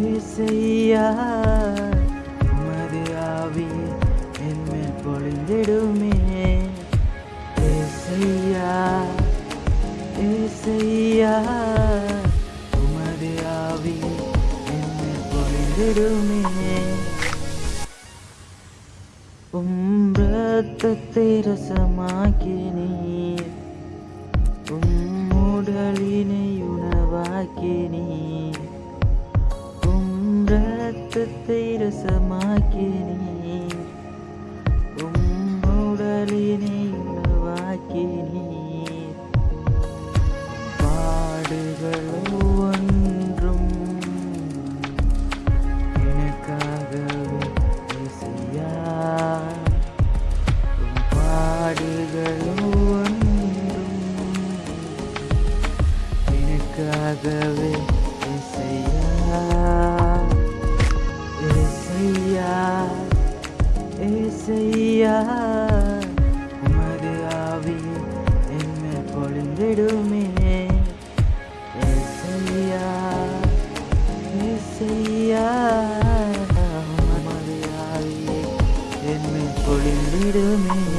ஏசையா உமது ஆவி என்மேல் பொழிந்திடுமே. ஏசையா ஏசையா உமது ஆவி என்மேல் பொழிந்திடுமே. உம் ரத்தத்தை உம் உணவாக்கி நீர் உம் ரத்தத்தை ரசமாக்கி நீர் உனக்காகவே இசையா இசையா இசையா. உமது ஆவி என்னை பொழிந்திடுமே. இசையா இசையா. உமது ஆவியை என்னை பொழிந்திடுமே.